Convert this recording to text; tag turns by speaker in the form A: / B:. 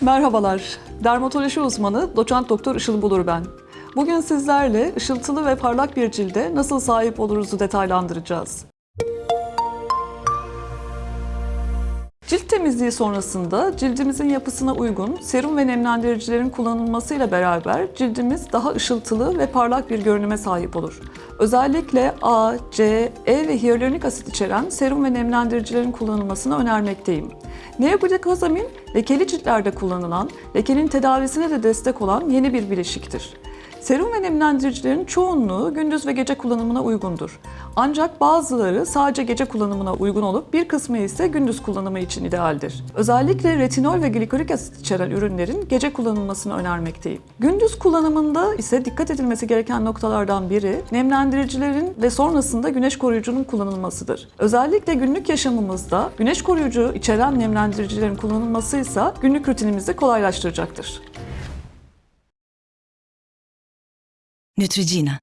A: Merhabalar, dermatoloji uzmanı doçent doktor Işıl Bulur ben. Bugün sizlerle ışıltılı ve parlak bir cilde nasıl sahip oluruzu detaylandıracağız. Cilt temizliği sonrasında cildimizin yapısına uygun serum ve nemlendiricilerin kullanılmasıyla beraber cildimiz daha ışıltılı ve parlak bir görünüme sahip olur. Özellikle A, C, E ve hyaluronik asit içeren serum ve nemlendiricilerin kullanılmasını önermekteyim. Neoglikozamin, lekeli ciltlerde kullanılan, lekenin tedavisine de destek olan yeni bir bileşiktir. Serum ve nemlendiricilerin çoğunluğu gündüz ve gece kullanımına uygundur. Ancak bazıları sadece gece kullanımına uygun olup bir kısmı ise gündüz kullanımı için idealdir. Özellikle retinol ve glikolik asit içeren ürünlerin gece kullanılmasını önermekteyim. Gündüz kullanımında ise dikkat edilmesi gereken noktalardan biri nemlendiricilerin ve sonrasında güneş koruyucunun kullanılmasıdır. Özellikle günlük yaşamımızda güneş koruyucu içeren nemlendiricilerin kullanılması ise günlük rutinimizi kolaylaştıracaktır.
B: Neutrogena